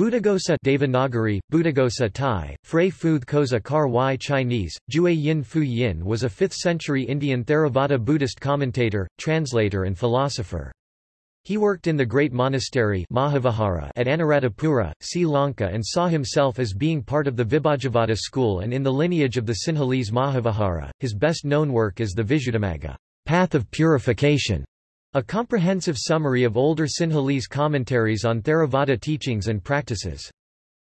Buddhaghosa Devanagari, Buddhaghosa Thai, Frey Phuth Koza Kar Y Chinese, Jue Yin Fu Yin was a 5th-century Indian Theravada Buddhist commentator, translator and philosopher. He worked in the great monastery Mahavihara at Anuradhapura, Sri Lanka and saw himself as being part of the Vibhajavada school and in the lineage of the Sinhalese Mahavihara. His best-known work is the Visuddhimagga Path of Purification, a comprehensive summary of older Sinhalese commentaries on Theravada teachings and practices.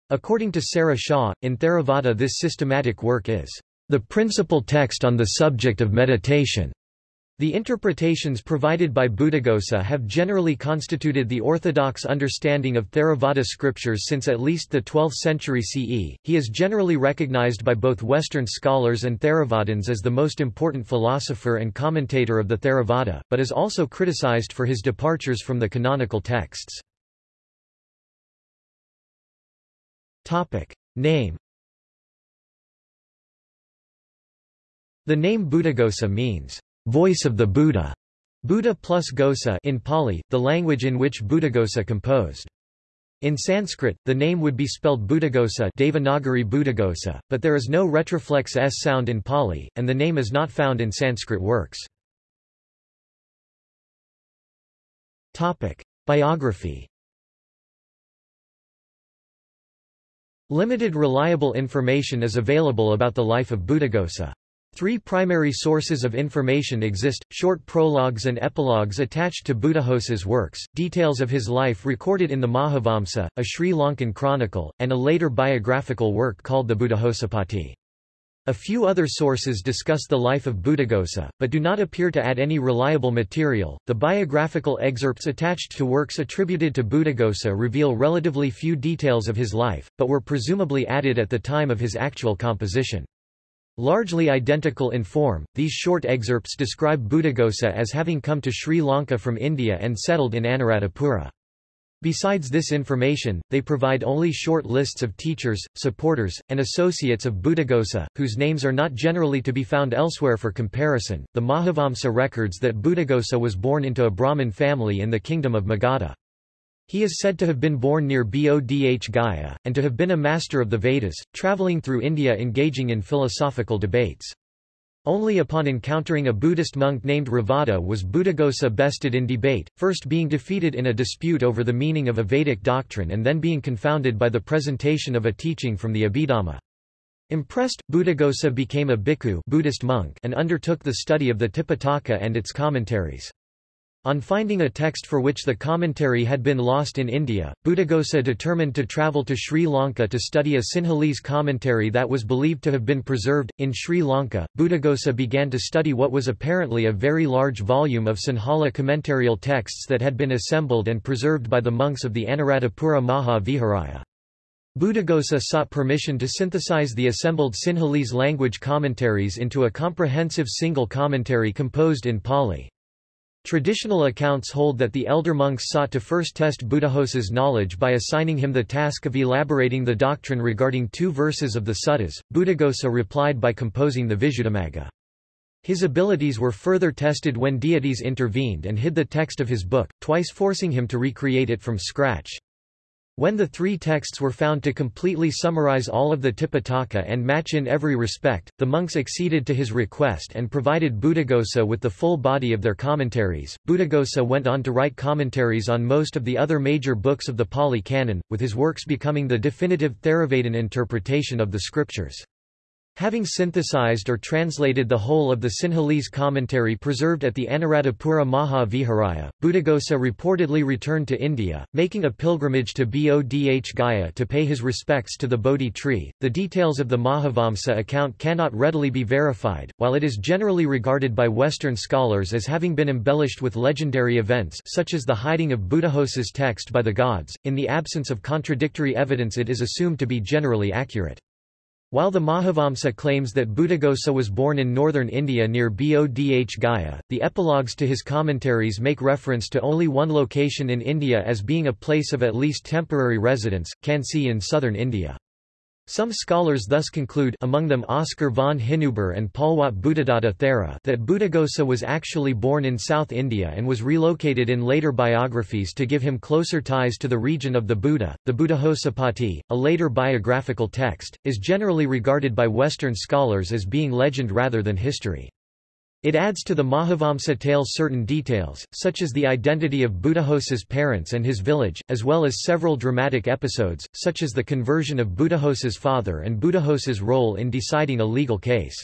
According to Sarah Shaw, in Theravada this systematic work is the principal text on the subject of meditation. The interpretations provided by Buddhaghosa have generally constituted the orthodox understanding of Theravada scriptures since at least the 12th century CE. He is generally recognized by both Western scholars and Theravadins as the most important philosopher and commentator of the Theravada, but is also criticized for his departures from the canonical texts. Topic: Name The name Buddhaghosa means voice of the Buddha, Buddha plus ghosa in Pali, the language in which Buddhaghosa composed. In Sanskrit, the name would be spelled Buddhaghosa Devanagari Buddhaghosa, but there is no retroflex s sound in Pali, and the name is not found in Sanskrit works. Topic. Biography Limited reliable information is available about the life of Buddhaghosa. Three primary sources of information exist, short prologues and epilogues attached to Buddhaghosa's works, details of his life recorded in the Mahavamsa, a Sri Lankan chronicle, and a later biographical work called the Buddhaghosuppatti. A few other sources discuss the life of Buddhaghosa, but do not appear to add any reliable material. The biographical excerpts attached to works attributed to Buddhaghosa reveal relatively few details of his life, but were presumably added at the time of his actual composition. Largely identical in form, these short excerpts describe Buddhaghosa as having come to Sri Lanka from India and settled in Anuradhapura. Besides this information, they provide only short lists of teachers, supporters, and associates of Buddhaghosa, whose names are not generally to be found elsewhere for comparison. The Mahavamsa records that Buddhaghosa was born into a Brahmin family in the kingdom of Magadha. He is said to have been born near Bodh Gaya, and to have been a master of the Vedas, travelling through India engaging in philosophical debates. Only upon encountering a Buddhist monk named Revata was Buddhaghosa bested in debate, first being defeated in a dispute over the meaning of a Vedic doctrine and then being confounded by the presentation of a teaching from the Abhidhamma. Impressed, Buddhaghosa became a bhikkhu Buddhist monk and undertook the study of the Tipitaka and its commentaries. On finding a text for which the commentary had been lost in India, Buddhaghosa determined to travel to Sri Lanka to study a Sinhalese commentary that was believed to have been preserved. In Sri Lanka, Buddhaghosa began to study what was apparently a very large volume of Sinhala commentarial texts that had been assembled and preserved by the monks of the Anuradhapura Maha Viharaya. Buddhaghosa sought permission to synthesize the assembled Sinhalese language commentaries into a comprehensive single commentary composed in Pali. Traditional accounts hold that the elder monks sought to first test Buddhaghosa's knowledge by assigning him the task of elaborating the doctrine regarding two verses of the suttas. Buddhaghosa replied by composing the Visuddhimagga. His abilities were further tested when deities intervened and hid the text of his book, twice forcing him to recreate it from scratch. When the three texts were found to completely summarize all of the Tipitaka and match in every respect, the monks acceded to his request and provided Buddhaghosa with the full body of their commentaries. Buddhaghosa went on to write commentaries on most of the other major books of the Pali Canon, with his works becoming the definitive Theravadin interpretation of the scriptures. Having synthesized or translated the whole of the Sinhalese commentary preserved at the Anuradhapura Maha Viharaya, Buddhaghosa reportedly returned to India, making a pilgrimage to Bodh Gaya to pay his respects to the Bodhi tree. The details of the Mahavamsa account cannot readily be verified, while it is generally regarded by Western scholars as having been embellished with legendary events such as the hiding of Buddhaghosa's text by the gods. In the absence of contradictory evidence it is assumed to be generally accurate. While the Mahavamsa claims that Buddhaghosa was born in northern India near Bodh Gaya, the epilogues to his commentaries make reference to only one location in India as being a place of at least temporary residence, Kansi in southern India. Some scholars thus conclude among them Oscar von Hinüber and Polwatte Buddhadatta Thera that Buddhaghosa was actually born in South India and was relocated in later biographies to give him closer ties to the region of the Buddha. The Buddhaghosa a later biographical text, is generally regarded by Western scholars as being legend rather than history. It adds to the Mahavamsa tale certain details, such as the identity of Buddhaghosa's parents and his village, as well as several dramatic episodes, such as the conversion of Buddhaghosa's father and Buddhaghosa's role in deciding a legal case.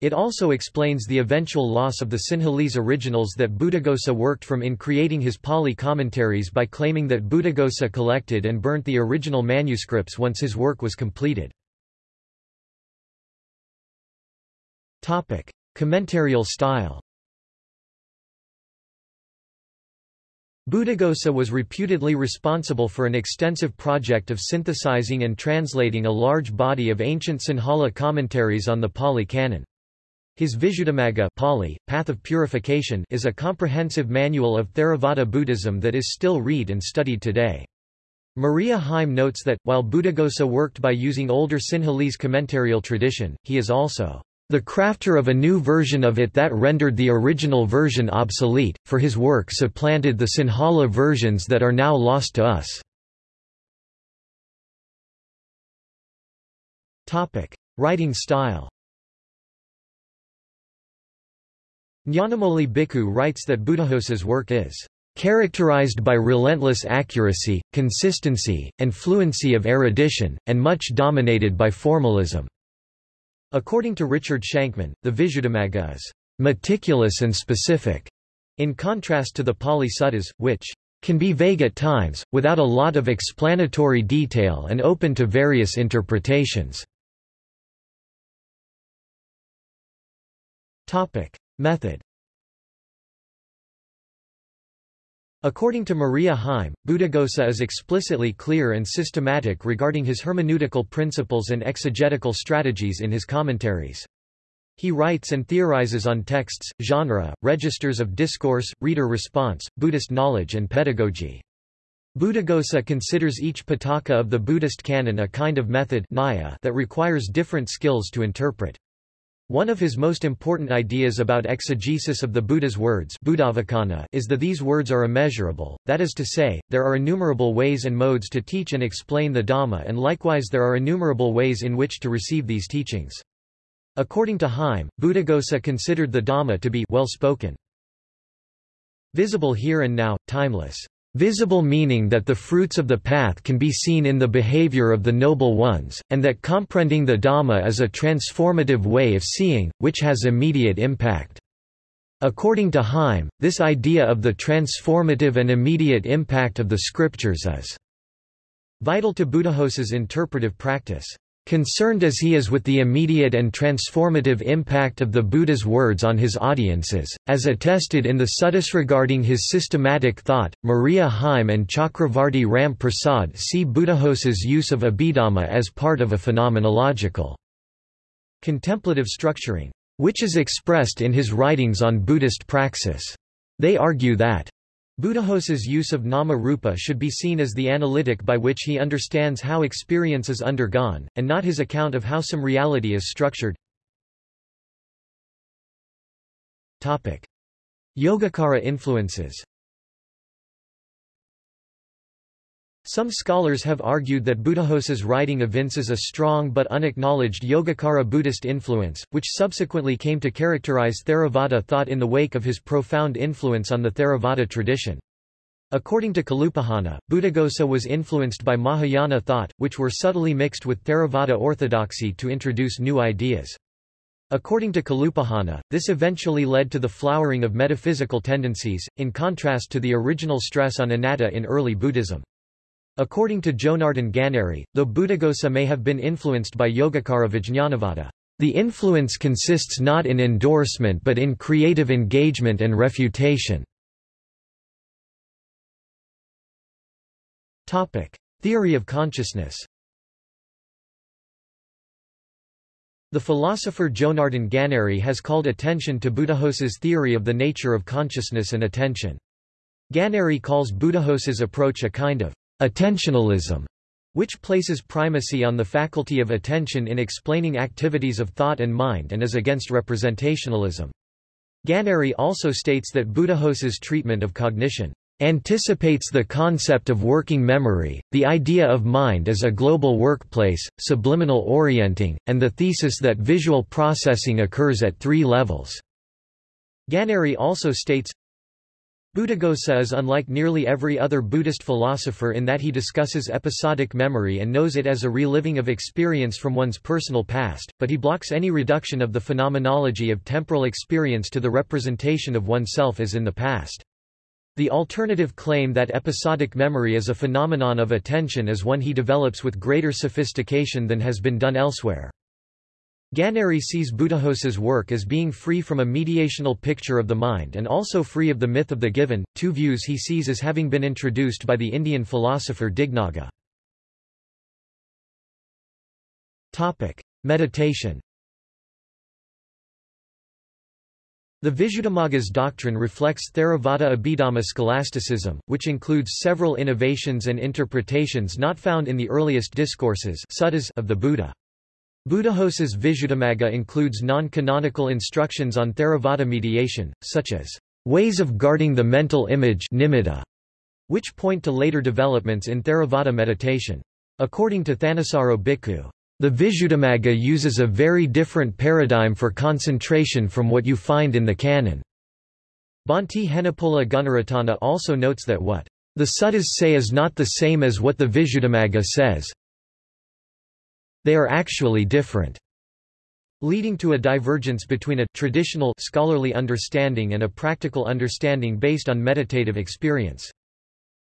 It also explains the eventual loss of the Sinhalese originals that Buddhaghosa worked from in creating his Pali commentaries by claiming that Buddhaghosa collected and burnt the original manuscripts once his work was completed. Topic. Commentarial style Buddhaghosa was reputedly responsible for an extensive project of synthesizing and translating a large body of ancient Sinhala commentaries on the Pali Canon. His Visuddhimagga Pali, Path of Purification is a comprehensive manual of Theravada Buddhism that is still read and studied today. Maria Heim notes that, while Buddhaghosa worked by using older Sinhalese commentarial tradition, he is also the crafter of a new version of it that rendered the original version obsolete, for his work supplanted the Sinhala versions that are now lost to us. Writing style Nyanamoli Bhikkhu writes that Buddhaghosa's work is characterized by relentless accuracy, consistency, and fluency of erudition, and much dominated by formalism. According to Richard Shankman, the Visuddhimagga is meticulous and specific, in contrast to the Pali Suttas, which can be vague at times, without a lot of explanatory detail and open to various interpretations. Method According to Maria Heim, Buddhaghosa is explicitly clear and systematic regarding his hermeneutical principles and exegetical strategies in his commentaries. He writes and theorizes on texts, genre, registers of discourse, reader response, Buddhist knowledge and pedagogy. Buddhaghosa considers each pitaka of the Buddhist canon a kind of method that requires different skills to interpret. One of his most important ideas about exegesis of the Buddha's words is that these words are immeasurable, that is to say, there are innumerable ways and modes to teach and explain the Dhamma and likewise there are innumerable ways in which to receive these teachings. According to Heim, Buddhaghosa considered the Dhamma to be well-spoken. Visible here and now, timeless. Visible meaning that the fruits of the path can be seen in the behavior of the noble ones, and that comprehending the Dhamma is a transformative way of seeing, which has immediate impact. According to Heim, this idea of the transformative and immediate impact of the scriptures is vital to Buddhaghosa's interpretive practice. Concerned as he is with the immediate and transformative impact of the Buddha's words on his audiences, as attested in the suttas regarding his systematic thought, Maria Heim and Chakravarti Ram Prasad see Buddhaghosa's use of Abhidhamma as part of a phenomenological contemplative structuring, which is expressed in his writings on Buddhist praxis. They argue that Buddhaghosa's use of nama-rupa should be seen as the analytic by which he understands how experience is undergone, and not his account of how some reality is structured. Yogacara influences Some scholars have argued that Buddhaghosa's writing evinces a strong but unacknowledged Yogacara Buddhist influence, which subsequently came to characterize Theravada thought in the wake of his profound influence on the Theravada tradition. According to Kalupahana, Buddhaghosa was influenced by Mahayana thought, which were subtly mixed with Theravada orthodoxy to introduce new ideas. According to Kalupahana, this eventually led to the flowering of metaphysical tendencies, in contrast to the original stress on anatta in early Buddhism. According to Jonardon Ganeri, though Buddhaghosa may have been influenced by Yogacara Vijñanavada, the influence consists not in endorsement but in creative engagement and refutation. Theory of consciousness The philosopher Jonardon Ganeri has called attention to Buddhaghosa's theory of the nature of consciousness and attention. Ganeri calls Buddhaghosa's approach a kind of Attentionalism which places primacy on the faculty of attention in explaining activities of thought and mind and is against representationalism. Ganeri also states that Buddhaghosa's treatment of cognition anticipates the concept of working memory, the idea of mind as a global workplace, subliminal orienting, and the thesis that visual processing occurs at three levels. Ganeri also states, Buddhaghosa is unlike nearly every other Buddhist philosopher in that he discusses episodic memory and knows it as a reliving of experience from one's personal past, but he blocks any reduction of the phenomenology of temporal experience to the representation of oneself as in the past. The alternative claim that episodic memory is a phenomenon of attention is one he develops with greater sophistication than has been done elsewhere. Ganeri sees Buddhaghosa's work as being free from a mediational picture of the mind and also free of the myth of the given, two views he sees as having been introduced by the Indian philosopher Dignaga. Meditation The Visuddhimagga's doctrine reflects Theravada Abhidhamma scholasticism, which includes several innovations and interpretations not found in the earliest discourses of the Buddha. Buddhaghosa's Visuddhimagga includes non-canonical instructions on Theravada mediation, such as ways of guarding the mental image nimitta, which point to later developments in Theravada meditation. According to Thanissaro Bhikkhu, the Visuddhimagga uses a very different paradigm for concentration from what you find in the canon. Bhante Henepola Gunaratana also notes that what the suttas say is not the same as what the Visuddhimagga says, they are actually different leading to a divergence between a traditional scholarly understanding and a practical understanding based on meditative experience.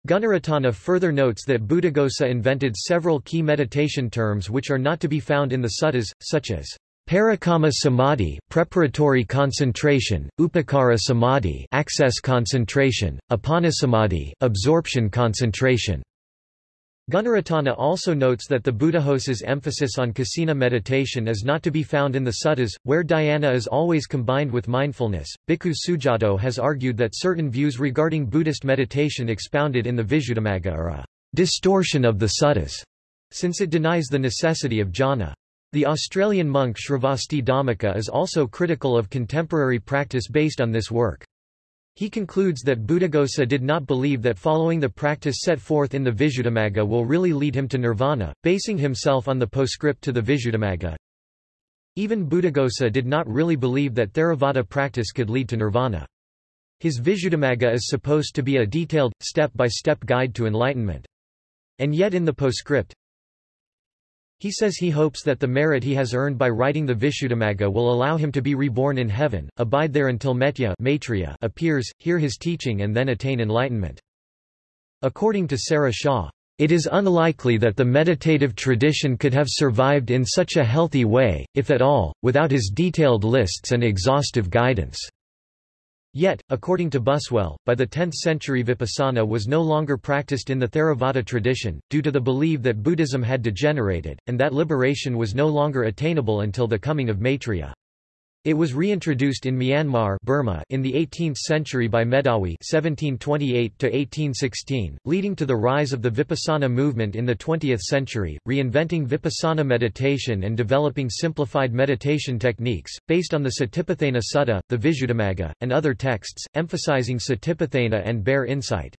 Gunaratana further notes that Buddhaghosa invented several key meditation terms which are not to be found in the suttas, such as Parikamma samadhi, preparatory concentration, upacara samadhi, access concentration, appanasamadhi, absorption concentration. Gunaratana also notes that the Buddhaghosa's emphasis on kasina meditation is not to be found in the suttas, where dhyana is always combined with mindfulness. Bhikkhu Sujato has argued that certain views regarding Buddhist meditation expounded in the Visuddhimagga are a distortion of the suttas, since it denies the necessity of jhana. The Australian monk Sravasti Dhammika is also critical of contemporary practice based on this work. He concludes that Buddhaghosa did not believe that following the practice set forth in the Visuddhimagga will really lead him to nirvana, basing himself on the postscript to the Visuddhimagga. Even Buddhaghosa did not really believe that Theravada practice could lead to nirvana. His Visuddhimagga is supposed to be a detailed, step-by-step -step guide to enlightenment. And yet in the postscript, he says he hopes that the merit he has earned by writing the Visuddhimagga will allow him to be reborn in heaven, abide there until Metteyya appears, hear his teaching and then attain enlightenment. According to Sarah Shaw, it is unlikely that the meditative tradition could have survived in such a healthy way, if at all, without his detailed lists and exhaustive guidance. Yet, according to Buswell, by the 10th century vipassana was no longer practiced in the Theravada tradition, due to the belief that Buddhism had degenerated, and that liberation was no longer attainable until the coming of Maitreya. It was reintroduced in Myanmar Burma in the 18th century by Medawi (1728–1816), leading to the rise of the Vipassana movement in the 20th century, reinventing Vipassana meditation and developing simplified meditation techniques, based on the Satipatthana Sutta, the Visuddhimagga, and other texts, emphasizing Satipatthana and bare insight.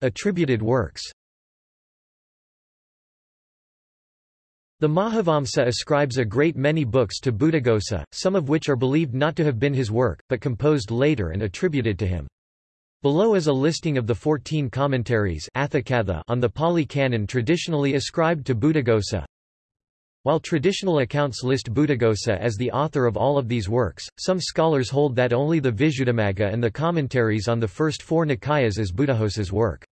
Attributed works The Mahavamsa ascribes a great many books to Buddhaghosa, some of which are believed not to have been his work, but composed later and attributed to him. Below is a listing of the fourteen commentaries on the Pali Canon traditionally ascribed to Buddhaghosa. While traditional accounts list Buddhaghosa as the author of all of these works, some scholars hold that only the Visuddhimagga and the commentaries on the first four Nikayas is Buddhaghosa's work.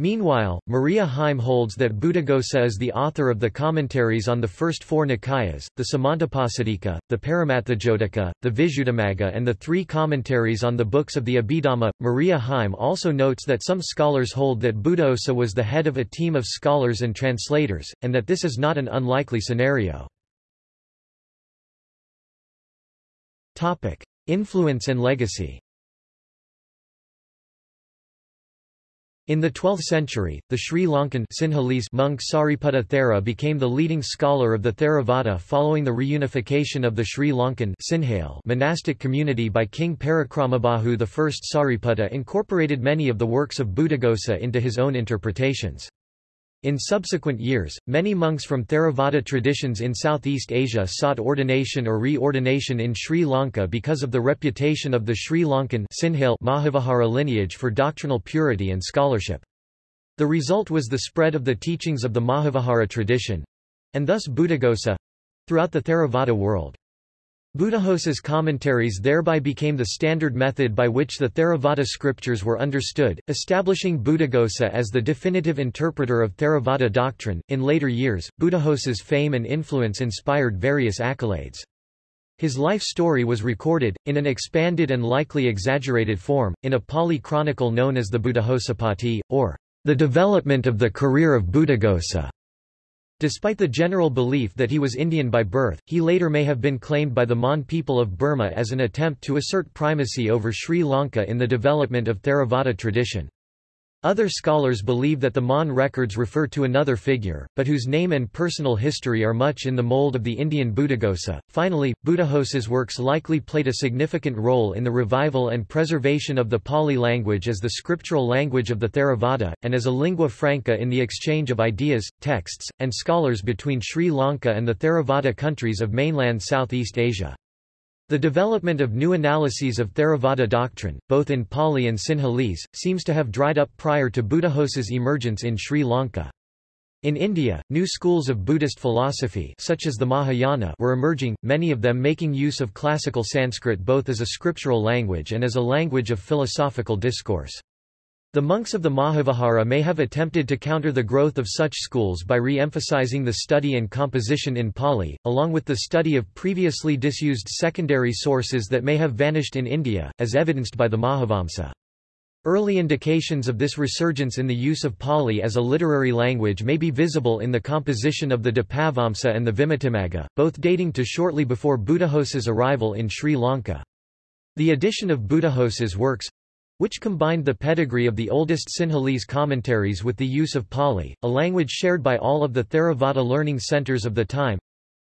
Meanwhile, Maria Heim holds that Buddhaghosa is the author of the commentaries on the first four Nikayas, the Samantapasadika, the Paramatthajotika, the Visuddhimagga and the three commentaries on the books of the Abhidhamma. Maria Heim also notes that some scholars hold that Buddhaghosa was the head of a team of scholars and translators, and that this is not an unlikely scenario. Influence and legacy In the 12th century, the Sri Lankan Sinhalese monk Sariputta Thera became the leading scholar of the Theravada following the reunification of the Sri Lankan Sinhale monastic community by King Parakramabahu I. Sariputta incorporated many of the works of Buddhaghosa into his own interpretations. In subsequent years, many monks from Theravada traditions in Southeast Asia sought ordination or reordination in Sri Lanka because of the reputation of the Sri Lankan Mahavihara lineage for doctrinal purity and scholarship. The result was the spread of the teachings of the Mahavihara tradition—and thus Buddhaghosa—throughout the Theravada world. Buddhaghosa's commentaries thereby became the standard method by which the Theravada scriptures were understood, establishing Buddhaghosa as the definitive interpreter of Theravada doctrine. In later years, Buddhaghosa's fame and influence inspired various accolades. His life story was recorded, in an expanded and likely exaggerated form, in a Pali chronicle known as the Buddhaghosuppatti, or the development of the career of Buddhaghosa. Despite the general belief that he was Indian by birth, he later may have been claimed by the Mon people of Burma as an attempt to assert primacy over Sri Lanka in the development of Theravada tradition. Other scholars believe that the Mon records refer to another figure, but whose name and personal history are much in the mold of the Indian Buddhaghosa. Finally, Buddhaghosa's works likely played a significant role in the revival and preservation of the Pali language as the scriptural language of the Theravada, and as a lingua franca in the exchange of ideas, texts, and scholars between Sri Lanka and the Theravada countries of mainland Southeast Asia. The development of new analyses of Theravada doctrine, both in Pali and Sinhalese, seems to have dried up prior to Buddhaghosa's emergence in Sri Lanka. In India, new schools of Buddhist philosophy such as the Mahayana were emerging, many of them making use of classical Sanskrit both as a scriptural language and as a language of philosophical discourse. The monks of the Mahavihara may have attempted to counter the growth of such schools by re-emphasizing the study and composition in Pali, along with the study of previously disused secondary sources that may have vanished in India, as evidenced by the Mahavamsa. Early indications of this resurgence in the use of Pali as a literary language may be visible in the composition of the Dipavamsa and the Vimuttimagga, both dating to shortly before Buddhaghosa's arrival in Sri Lanka. The addition of Buddhaghosa's works, which combined the pedigree of the oldest Sinhalese commentaries with the use of Pali, a language shared by all of the Theravada learning centers of the time,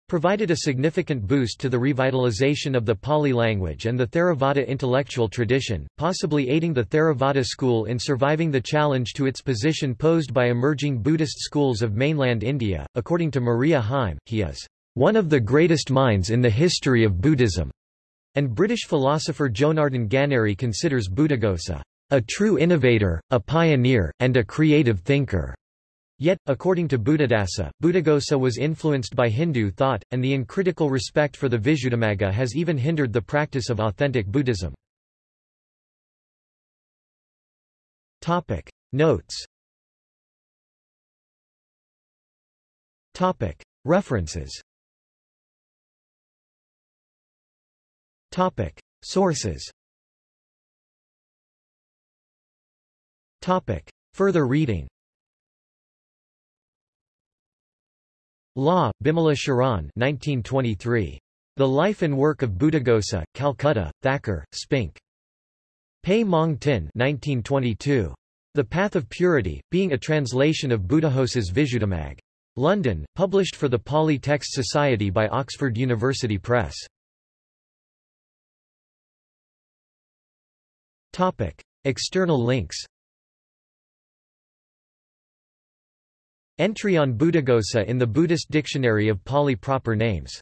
provided a significant boost to the revitalization of the Pali language and the Theravada intellectual tradition, possibly aiding the Theravada school in surviving the challenge to its position posed by emerging Buddhist schools of mainland India. According to Maria Heim, he is one of the greatest minds in the history of Buddhism. And British philosopher Jonardon Ganeri considers Buddhaghosa a true innovator, a pioneer, and a creative thinker. Yet, according to Buddhadasa, Buddhaghosa was influenced by Hindu thought, and the uncritical respect for the Visuddhimagga has even hindered the practice of authentic Buddhism. Topic. Notes Topic. References Topic. Sources Topic. Further reading Law, Bimala Sharan 1923. The Life and Work of Buddhaghosa, Calcutta, Thacker, Spink. Pe Maung Tin 1922. The Path of Purity, being a translation of Buddhaghosa's Visuddhimagga. London, published for the Pali Text Society by Oxford University Press. Topic. External links Entry on Buddhaghosa in the Buddhist Dictionary of Pali proper names